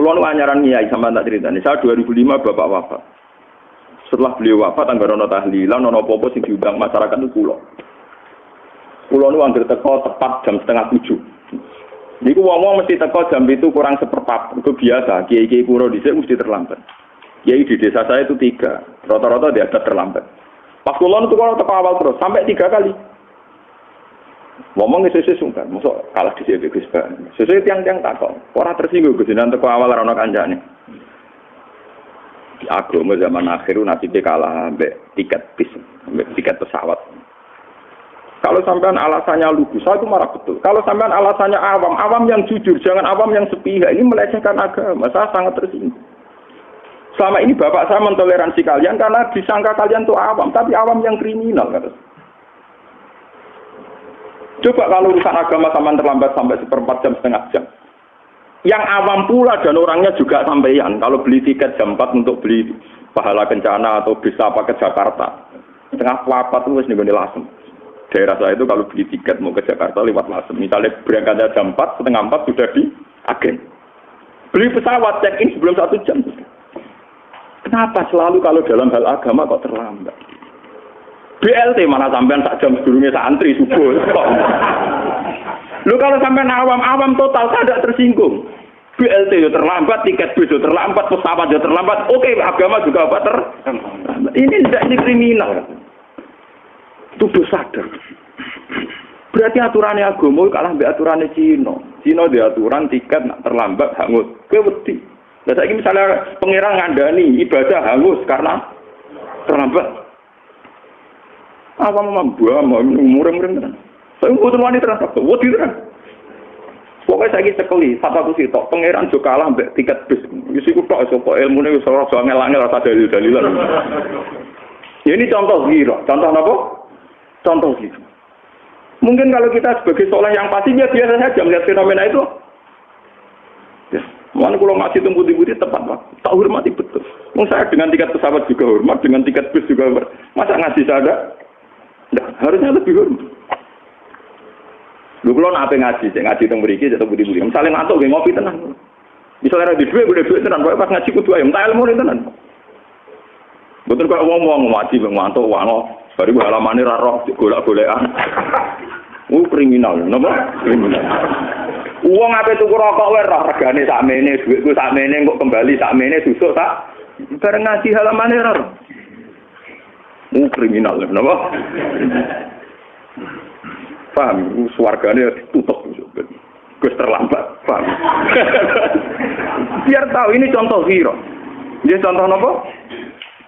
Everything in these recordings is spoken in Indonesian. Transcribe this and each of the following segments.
Kulo nu anyaran kiai sama tak cerita nih. Saya 2005 bapak wafat. Setelah beliau wafat, anggar ono tahlilan, ono popo sing diundang masyarakat itu kulo. Kulo nu anggar teko tepat jam setengah tujuh. Niku wong-wong mesti teko jam itu kurang seperempat. Itu biasa. Kiai-kiai kuno di mesti terlambat. Kiai di desa saya itu tiga. Rata-rata dia ada terlambat. Pas kulo kalau teko awal terus sampai tiga kali. Ngomong sesuai sungkan, masuk kalah di sini Gus Sesuai tiang-tiang takok, orang tersinggung Gus nanti awal rano kanjane. Di agama zaman akhir nasibnya kalah ambek tiket bis, ambek tiket pesawat. Kalau sampean alasannya lugu, saya itu marah betul. Kalau sampean alasannya awam, awam yang jujur, jangan awam yang sepihak. Ini melecehkan agama. Saya sangat tersinggung. Selama ini bapak saya mentoleransi kalian karena disangka kalian tuh awam, tapi awam yang kriminal. Kata. Coba kalau urusan agama sama terlambat sampai seperempat jam setengah jam. Yang awam pula dan orangnya juga sampaian. Kalau beli tiket jam 4 untuk beli pahala kencana atau bisa apa ke Jakarta. Setengah apa tuh nih gue lasem. Daerah saya itu kalau beli tiket mau ke Jakarta lewat lasem. Misalnya berangkatnya jam 4, setengah 4 sudah di agen. Beli pesawat check in sebelum satu jam. Kenapa selalu kalau dalam hal agama kok terlambat? BLT mana sampean tak jam sebelumnya santri subuh. Lu kalau sampean awam-awam total tidak tersinggung. BLT yo terlambat, tiket yo terlambat, pesawat yo terlambat. Oke, agama juga apa ter? Ini tidak ini kriminal. Itu sadar. Berarti aturannya agama kalah mbek aturannya Cina. Cina di aturan tiket nak terlambat hangus. Kewedi. Nah, saya misalnya pengirang ngandani ibadah hangus karena terlambat. Apa mau buah mau mureng-mureng tenan. Saya butuh wanita terasa, wadi tenan. Pokoknya saya sekali, satu sih tok pangeran juga kalah mbek tiket bis. Wis iku tok sapa ilmune wis ora angel angel rasa dalil-dalilan. Ya ini contoh giro, contoh apa? Contoh gitu. Mungkin kalau kita sebagai soleh yang pasti ya biasa saja melihat fenomena itu. Ya, mana kalau tunggu di budi tepat pak, tak hormati betul. Mau saya dengan tiket pesawat juga hormat, dengan tiket bis juga hormat. Masa ngasih saya Nah, harusnya lebih hormat. Lu kalau nape ngaji, saya ngaji tentang beriki, atau budi budi. Misalnya ngantuk, gue ngopi tenang. Misalnya di dua, gue duit tenang. Pas ngaji kudu ayam, tak ilmu tenang. Betul kok ngomong ngaji, ngantuk, wano. Baru gue halaman ini raro, golak golekan. Uh kriminal, nama kriminal. Uang apa itu rokok wae roh regane sakmene, duitku sakmene kok kembali sakmene susuk tak. Bareng ngaji halaman ini kriminal, kenapa? Paham, suarganya ditutup. Gus terlambat, paham? Biar tahu ini contoh hero. Dia contoh apa?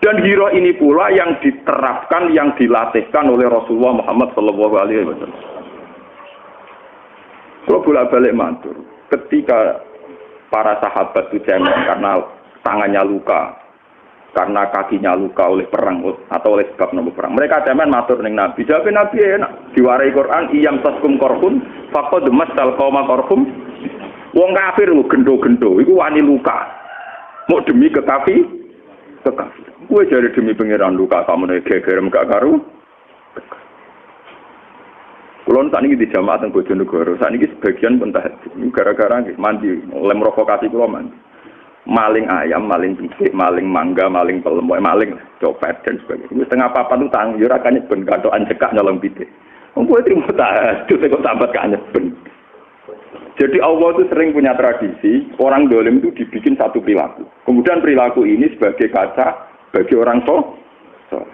Dan hero ini pula yang diterapkan, yang dilatihkan oleh Rasulullah Muhammad Shallallahu Alaihi Wasallam. Kalau bolak balik mantur, ketika para sahabat itu karena tangannya luka, karena kakinya luka oleh perang atau oleh sebab nopo perang. Mereka cemen matur ning Nabi. Jawab Nabi enak. Diwarai Quran iyam taskum korhum faqad masal qauma korhum. Wong kafir lu gendo-gendo iku wani luka. Mau demi kekafi kekafir. Gue jadi demi pangeran luka kamu nih gegerem gak karu. Kulon saat ini di jamaah teng Bojonegoro, saat ini sebagian pun gara-gara mandi, lem rokokasi kulo mandi maling ayam, maling pisik, maling mangga, maling pelem, maling copet dan sebagainya. Itu setengah apa itu tang, yo kan ben katokan cekak nyolong. Wong kowe trimo tahajud kok sambat kan ben. Jadi Allah itu sering punya tradisi orang dolim itu dibikin satu perilaku. Kemudian perilaku ini sebagai kaca bagi orang so. so.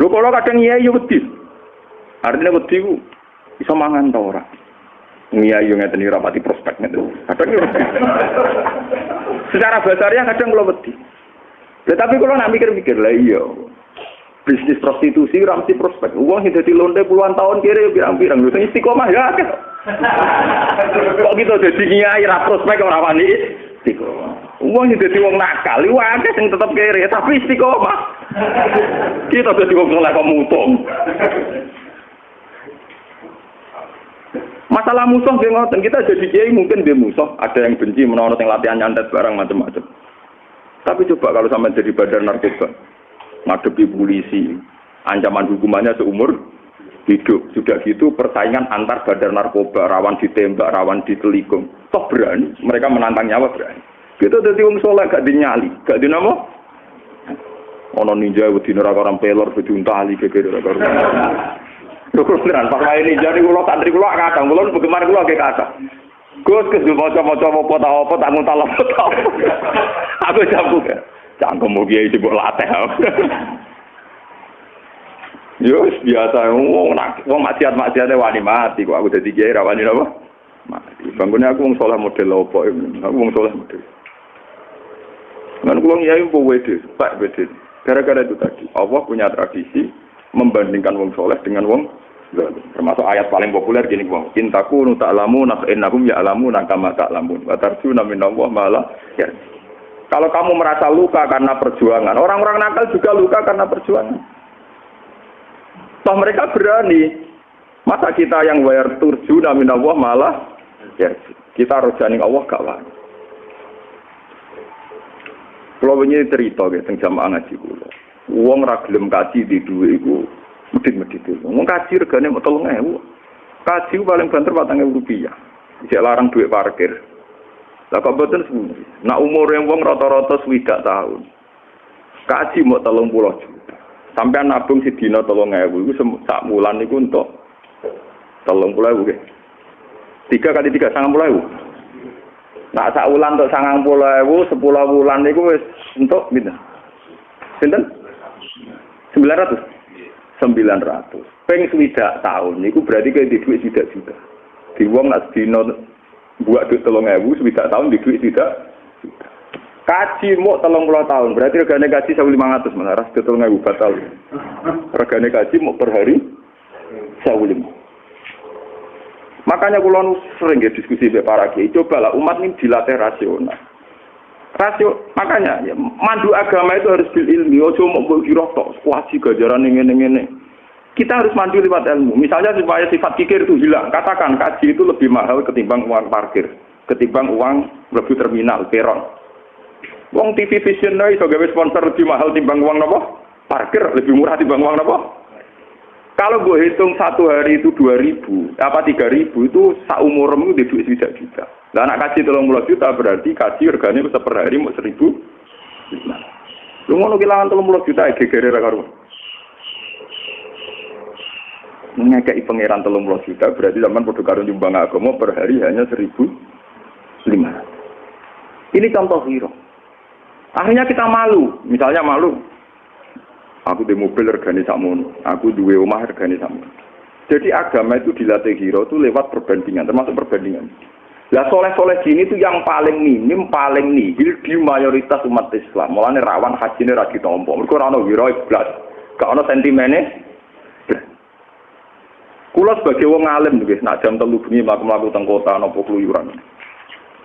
Lu kalau kadang iya iya wedi. Artinya wedi ku bisa mangan orang. Iya, iya ngeten iki rapati prospek. Kadang yo. Secara basarnya kadang kalau wedi. Tetapi kalau nak mikir-mikir lah iya. Bisnis prostitusi ramsi prospek. Uang yang jadi londe puluhan tahun kiri pirang-pirang. Lu istiqomah ya. Kok gitu jadi nyai ra prospek ora wani istiqomah. Uang yang jadi wong nakal, iku akeh sing tetep kiri tapi istiqomah. Kita jadi soleh kok mutung. Masalah musuh dia ngoten, kita jadi kiai mungkin dia musuh, ada yang benci menonton yang latihan nyantet barang macam-macam. Tapi coba kalau sampai jadi badan narkoba, ngadepi polisi, ancaman hukumannya seumur hidup. Sudah gitu persaingan antar badar narkoba, rawan ditembak, rawan ditelikung. Toh berani, mereka menantang nyawa berani. Kita jadi wong soleh gak dinyali, gak dinamo. Ono ninja wedi neraka orang pelor bejuntali gegere neraka. Beneran pas wae ninja niku kula santri kula kadang kula bagaimana kula ge kata. Gus kes maca-maca apa ta apa tak nguntal apa ta. Aku jambu. Cangkem iki mbok latih. Yo biasa wong nak wong maksiat-maksiate wani mati kok aku dadi kiai ra wani napa? Mati. Bangunnya aku wong saleh model apa? Aku wong saleh model. Kan kula ngiyai kok wede, Pak wede. Gara-gara itu tadi, Allah punya tradisi membandingkan wong soleh dengan wong. Termasuk ayat paling populer gini wong, intaku nu ta'lamu nak innakum ya'lamu nakama ta'lamun. Wa tarjuna minallah malah ya. Kalau kamu merasa luka karena perjuangan, orang-orang nakal juga luka karena perjuangan. Toh mereka berani. Masa kita yang wayar turju namin Allah malah ya, kita harus janing Allah gak wani. Kalau ini cerita gitu, jamaah ngaji kulo. Uang kaji di dua itu medit-medit itu. Uang kaji regane mau tolong ewu. Kaji paling banter batang ewu rupiah. Bisa larang duit parkir. Lah betul sebenarnya. Nah umur yang uang rata-rata swidak tahun. Kaji mau tolong pulau juta. Sampai nabung si dino tolong ewu. Itu sak bulan itu untuk tolong pulau ewu. Tiga kali tiga sangat pulau ewu. Nah, sak wulan untuk sangang puluh ewu, sepuluh bulan itu untuk gitu. Sinten? Sembilan ratus. Sembilan ratus. Peng swidak tahun, itu berarti kayak di duit swidak juta. Di uang nak dino buat duit telung ewu, swidak tahun di duit juta. Kaji mau telung puluh tahun, berarti regane kaji sewu lima ratus, mana ras telung ewu batal. Regane kaji mau per hari sewu lima. Makanya kulon sering ya diskusi dengan para kiai. Cobalah umat ini dilatih rasional. Rasio, makanya ya, mandu agama itu harus bil ilmi. Ojo mau kira tok, wajib gajaran ini ini Kita harus mandu lewat ilmu. Misalnya supaya sifat kikir itu hilang. Katakan kaji itu lebih mahal ketimbang uang parkir, ketimbang uang lebih terminal, peron. Uang TV Vision iso gawe sponsor lebih mahal timbang uang nopo? Parkir lebih murah timbang uang nopo? Kalau gue hitung satu hari itu dua ribu, apa tiga ribu itu seumurmu di duit tidak juta. Nah, anak kaji tolong puluh juta berarti kaji regane bisa per hari mau seribu. Lu mau kehilangan tolong puluh juta ya gegere karu. Ngekei pangeran tolong puluh juta berarti zaman produk karun jumbang agama per hari hanya seribu lima. Ini contoh hero. Akhirnya kita malu, misalnya malu, Aku di mobil regane sakmono, aku duwe omah regane sakmono. Jadi agama itu dilatih hero itu lewat perbandingan, termasuk perbandingan. Lah soleh-soleh gini itu yang paling minim, paling nihil di mayoritas umat Islam. Mulane rawan haji ini ragi tompo. Mereka rano hero iblas. Gak ada sentimennya. Kulo sebagai wong alim nih, nak jam telu bengi mlaku-mlaku teng kota napa keluyuran.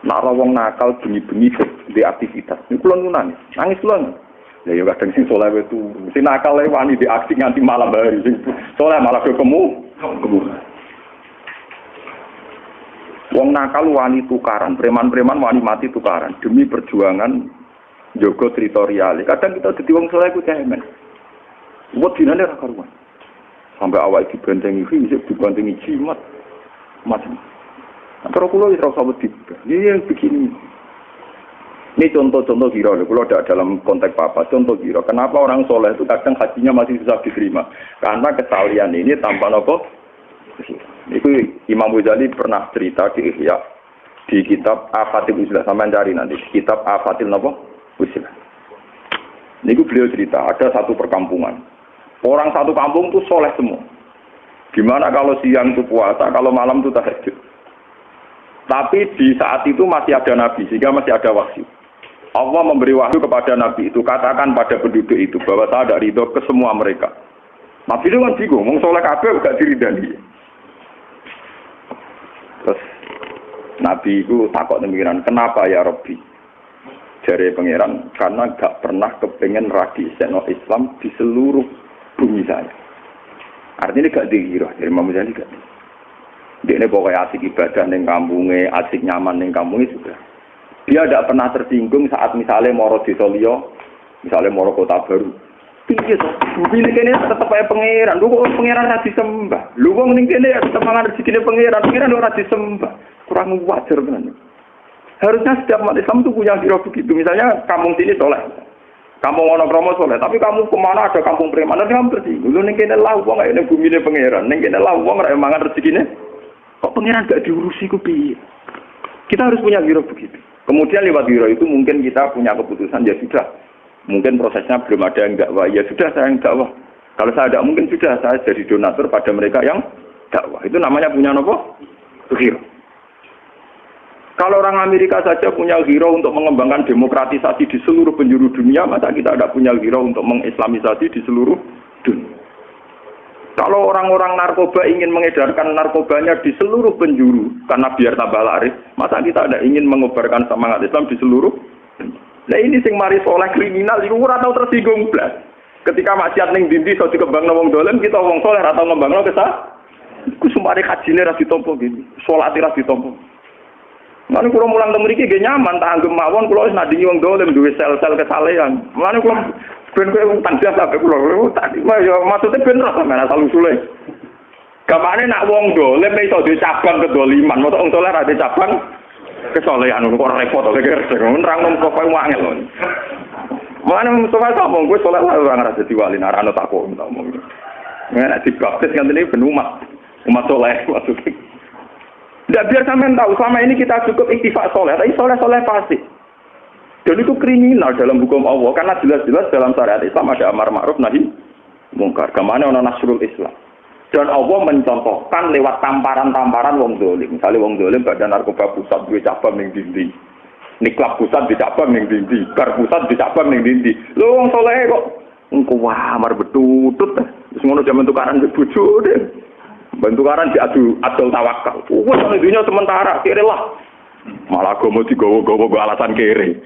Nak wong nakal bengi-bengi di aktivitas. Ini kulo nangis, nangis kulo. Ya ya kadang sing soleh itu, sing nakal wani di aksi nganti malam hari, sing soleh malah ketemu kemu. Wong nakal wani tukaran, preman-preman wani mati tukaran demi perjuangan jogo teritorial. Kadang kita jadi wong soleh ku cemen. Buat dinane ra karuan. Sampai awal dibantengi fisik, dibantengi jimat, macam. Antara kulo wis ora usah wedi. Iya begini. Ini contoh-contoh kira, kalau tidak dalam konteks apa, contoh kira. Kenapa orang soleh itu kadang hajinya masih susah diterima? Karena kesalian ini tanpa nopo. Itu Imam Ghazali pernah cerita di Ihya di kitab Afatil Usilah sama cari nanti kitab Afatil nopo Usilah. Ini beliau cerita ada satu perkampungan. Orang satu kampung itu soleh semua. Gimana kalau siang itu puasa, kalau malam itu tahajud. Tapi di saat itu masih ada nabi, sehingga masih ada wahyu. Allah memberi wahyu kepada Nabi itu, katakan pada penduduk itu bahwa saya tidak ridho ke semua mereka. Nabi itu kan bingung, mau soleh kabeh gak diridani. Terus Nabi itu takut demikian, kenapa ya Rabbi? Jari pangeran, karena gak pernah kepengen radi seno Islam di seluruh bumi saya. Artinya gak dihirah, dari Imam Ghazali gak Dia ini pokoknya asik ibadah neng kampungnya, asik nyaman neng kampungnya sudah. Dia tidak pernah tersinggung saat misalnya moro di Solio, misalnya moro kota baru. Piye to? Bumi ini kene tetep ae pangeran. Lu kok pangeran ra disembah. Lu wong ning kene ya tetep mangan rezekine pangeran. Pangeran ora disembah. Kurang wajar tenan. Harusnya setiap umat Islam itu punya kira begitu. Misalnya kampung sini soleh. Kampung ono kromo soleh. Tapi kamu ke mana ada kampung preman. Nanti kamu tersinggung. Lu ning kene lah wong ini bumi ini pangeran. Ning kene lah wong ra mangan rezekine. Kok pangeran gak diurusi ku? Kita harus punya kira begitu. Kemudian lewat kira itu mungkin kita punya keputusan ya sudah Mungkin prosesnya belum ada yang dakwah. Ya sudah saya yang dakwah. Kalau saya tidak mungkin sudah saya jadi donatur pada mereka yang dakwah. Itu namanya punya nopo? Hero. Kalau orang Amerika saja punya hero untuk mengembangkan demokratisasi di seluruh penjuru dunia, masa kita tidak punya hero untuk mengislamisasi di seluruh dunia. Kalau orang-orang narkoba ingin mengedarkan narkobanya di seluruh penjuru, karena biar tambah laris, masa kita tidak ingin mengobarkan semangat Islam di seluruh. Nah ini sing mari soleh kriminal itu ora tau tersinggung blas. Ketika maksiat ning dindi iso dikembangno wong dolen kita wong soleh ora tau ngembangno kesah. Iku sumare kajine ra ditampa gini. Salat ra ditampa. Mulane kula mulang teng mriki nggih nyaman tak anggem mawon kula wis nadingi wong dolen duwe sel-sel kesalehan. Mulane kula ben kowe tanggas sampe kula tak ya maksudnya ben ra sampeyan asal usule. Kamane nak wong dolen iso duwe cabang kedoliman, mosok wong soleh ra cabang kesolehan kok repot to kek nerang nang kok wangel. Mana Mustafa sapa gue soleh lah ora ngrasa dadi wali narano takut tak omong. Nek dibaptis kan ini ben umat. Umat soleh maksudnya. Tidak biar sampean tahu selama ini kita cukup iktifak soleh, tapi soleh-soleh pasti. Dan itu kriminal dalam hukum Allah karena jelas-jelas dalam syariat Islam ada amar ma'ruf nahi mungkar. Ke mana orang nasrul Islam? Dan Allah mencontohkan lewat tamparan-tamparan wong dolim. Misalnya wong dolim badan narkoba pusat dua cabang yang dindi. Niklap pusat di cabang yang dindi. Bar pusat di cabang yang dindi. Lo wong soleh kok. Engkau wah mar betutut. Terus ngono zaman tukaran bojo deh. Bentukaran diadu adol tawakal. Wah sama dunia sementara kiri lah. Malah gue mau digowo-gowo alasan kiri.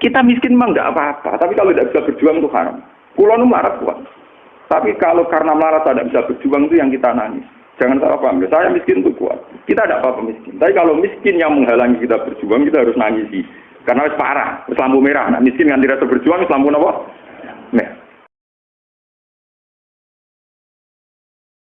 Kita miskin mah nggak apa-apa, tapi kalau tidak bisa berjuang itu haram. Pulau nu marah kuat. Tapi kalau karena marah tidak bisa berjuang itu yang kita nangis. Jangan salah paham. Saya miskin itu kuat. Kita tidak apa-apa miskin. Tapi kalau miskin yang menghalangi kita berjuang, kita harus nangisi. Karena harus parah, lampu merah. Nah, miskin yang tidak berjuang, lampu apa?